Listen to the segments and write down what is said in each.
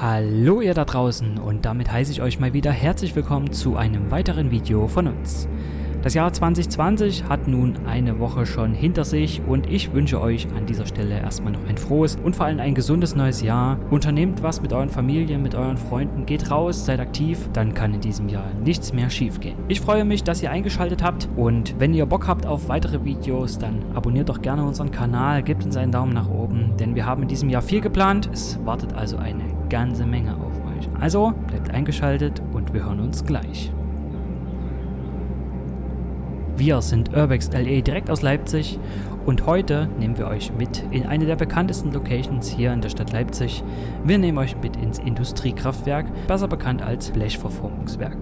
Hallo ihr da draußen und damit heiße ich euch mal wieder herzlich willkommen zu einem weiteren Video von uns. Das Jahr 2020 hat nun eine Woche schon hinter sich und ich wünsche euch an dieser Stelle erstmal noch ein frohes und vor allem ein gesundes neues Jahr. Unternehmt was mit euren Familien, mit euren Freunden, geht raus, seid aktiv, dann kann in diesem Jahr nichts mehr schief gehen. Ich freue mich, dass ihr eingeschaltet habt und wenn ihr Bock habt auf weitere Videos, dann abonniert doch gerne unseren Kanal, gebt uns einen Daumen nach oben, denn wir haben in diesem Jahr viel geplant. Es wartet also eine ganze Menge auf euch. Also bleibt eingeschaltet und wir hören uns gleich. Wir sind Urbex LE direkt aus Leipzig und heute nehmen wir euch mit in eine der bekanntesten Locations hier in der Stadt Leipzig. Wir nehmen euch mit ins Industriekraftwerk, besser bekannt als Blechverformungswerk.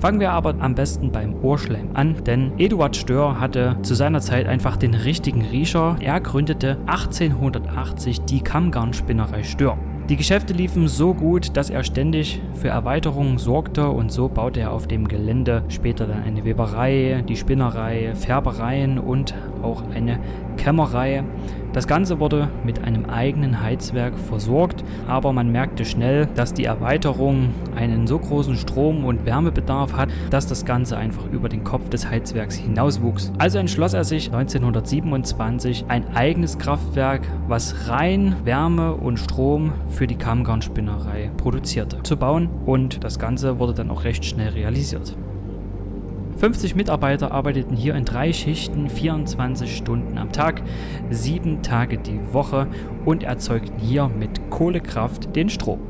Fangen wir aber am besten beim Ohrschleim an, denn Eduard Stör hatte zu seiner Zeit einfach den richtigen Riecher. Er gründete 1880 die Kammgarnspinnerei Stör. Die Geschäfte liefen so gut, dass er ständig für Erweiterungen sorgte und so baute er auf dem Gelände später dann eine Weberei, die Spinnerei, Färbereien und auch eine Kämmerei. Das Ganze wurde mit einem eigenen Heizwerk versorgt, aber man merkte schnell, dass die Erweiterung einen so großen Strom- und Wärmebedarf hat, dass das Ganze einfach über den Kopf des Heizwerks hinauswuchs. Also entschloss er sich 1927 ein eigenes Kraftwerk, was rein Wärme und Strom für die Kammgarnspinnerei produzierte, zu bauen und das Ganze wurde dann auch recht schnell realisiert. 50 Mitarbeiter arbeiteten hier in drei Schichten 24 Stunden am Tag, sieben Tage die Woche und erzeugten hier mit Kohlekraft den Strom.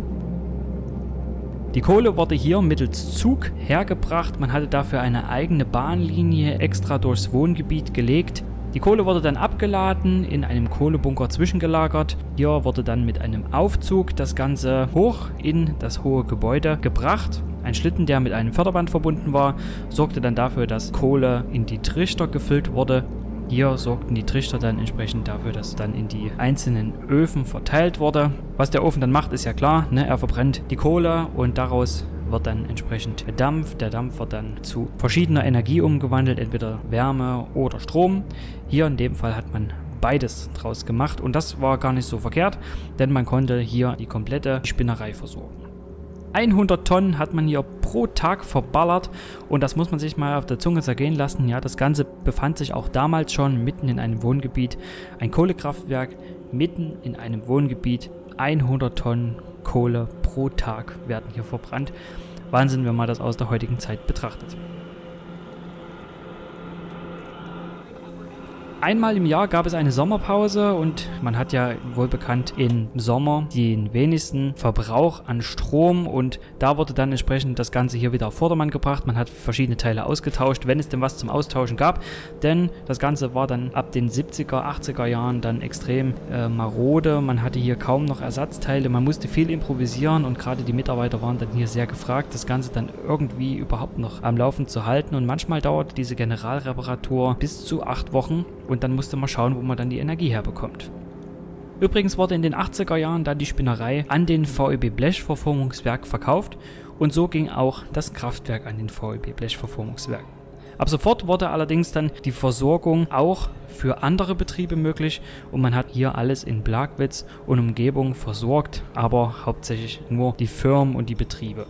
Die Kohle wurde hier mittels Zug hergebracht, man hatte dafür eine eigene Bahnlinie extra durchs Wohngebiet gelegt. Die Kohle wurde dann abgeladen, in einem Kohlebunker zwischengelagert. Hier wurde dann mit einem Aufzug das Ganze hoch in das hohe Gebäude gebracht ein Schlitten, der mit einem Förderband verbunden war, sorgte dann dafür, dass Kohle in die Trichter gefüllt wurde. Hier sorgten die Trichter dann entsprechend dafür, dass dann in die einzelnen Öfen verteilt wurde. Was der Ofen dann macht, ist ja klar. Ne? Er verbrennt die Kohle und daraus wird dann entsprechend Dampf. Der Dampf wird dann zu verschiedener Energie umgewandelt, entweder Wärme oder Strom. Hier in dem Fall hat man beides draus gemacht und das war gar nicht so verkehrt, denn man konnte hier die komplette Spinnerei versorgen. 100 Tonnen hat man hier pro Tag verballert und das muss man sich mal auf der Zunge zergehen lassen. Ja, das Ganze befand sich auch damals schon mitten in einem Wohngebiet. Ein Kohlekraftwerk mitten in einem Wohngebiet. 100 Tonnen Kohle pro Tag werden hier verbrannt. Wahnsinn, wenn man das aus der heutigen Zeit betrachtet. Einmal im Jahr gab es eine Sommerpause und man hat ja wohl bekannt im Sommer den wenigsten Verbrauch an Strom. Und da wurde dann entsprechend das Ganze hier wieder auf Vordermann gebracht. Man hat verschiedene Teile ausgetauscht, wenn es denn was zum Austauschen gab, denn das Ganze war dann ab den 70er, 80er Jahren dann extrem äh, marode. Man hatte hier kaum noch Ersatzteile, man musste viel improvisieren und gerade die Mitarbeiter waren dann hier sehr gefragt, das Ganze dann irgendwie überhaupt noch am Laufen zu halten. Und manchmal dauerte diese Generalreparatur bis zu acht Wochen dann musste man schauen, wo man dann die Energie herbekommt. Übrigens wurde in den 80er Jahren dann die Spinnerei an den VEB Blechverformungswerk verkauft und so ging auch das Kraftwerk an den VEB Blechverformungswerk. Ab sofort wurde allerdings dann die Versorgung auch für andere Betriebe möglich und man hat hier alles in Blagwitz und Umgebung versorgt, aber hauptsächlich nur die Firmen und die Betriebe.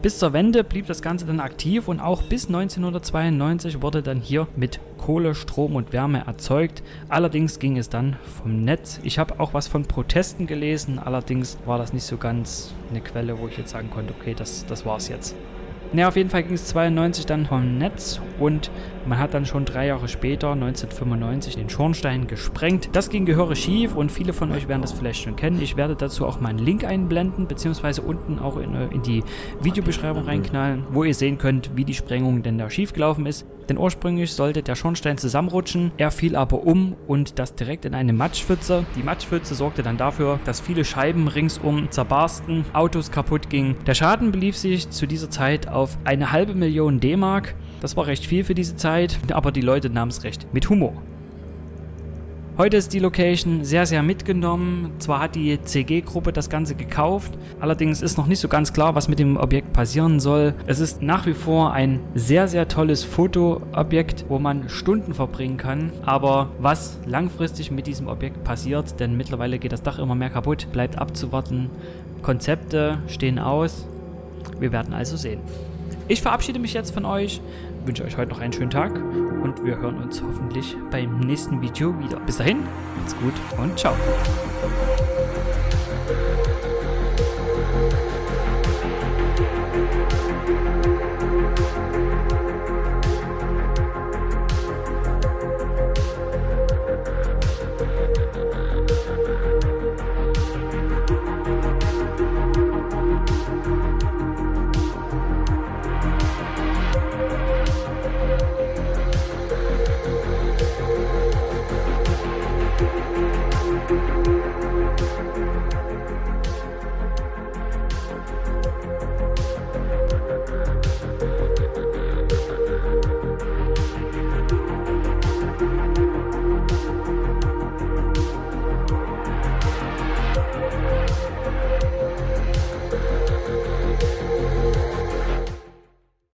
Bis zur Wende blieb das Ganze dann aktiv und auch bis 1992 wurde dann hier mit Kohle, Strom und Wärme erzeugt. Allerdings ging es dann vom Netz. Ich habe auch was von Protesten gelesen, allerdings war das nicht so ganz eine Quelle, wo ich jetzt sagen konnte, okay, das, das war's jetzt. Ne, auf jeden Fall ging es 92 dann vom Netz und man hat dann schon drei Jahre später, 1995, den Schornstein gesprengt. Das ging gehörig schief und viele von euch werden das vielleicht schon kennen. Ich werde dazu auch mal einen Link einblenden, beziehungsweise unten auch in, in die Videobeschreibung reinknallen, wo ihr sehen könnt, wie die Sprengung denn da schief gelaufen ist. Denn ursprünglich sollte der Schornstein zusammenrutschen, er fiel aber um und das direkt in eine Matschpfütze. Die Matschpfütze sorgte dann dafür, dass viele Scheiben ringsum zerbarsten, Autos kaputt gingen. Der Schaden belief sich zu dieser Zeit auf eine halbe Million D-Mark. Das war recht viel für diese Zeit, aber die Leute nahmen es recht mit Humor. Heute ist die Location sehr, sehr mitgenommen. Zwar hat die CG-Gruppe das Ganze gekauft, allerdings ist noch nicht so ganz klar, was mit dem Objekt passieren soll. Es ist nach wie vor ein sehr, sehr tolles Fotoobjekt, wo man Stunden verbringen kann. Aber was langfristig mit diesem Objekt passiert, denn mittlerweile geht das Dach immer mehr kaputt, bleibt abzuwarten. Konzepte stehen aus. Wir werden also sehen. Ich verabschiede mich jetzt von euch, wünsche euch heute noch einen schönen Tag und wir hören uns hoffentlich beim nächsten Video wieder. Bis dahin, macht's gut und ciao.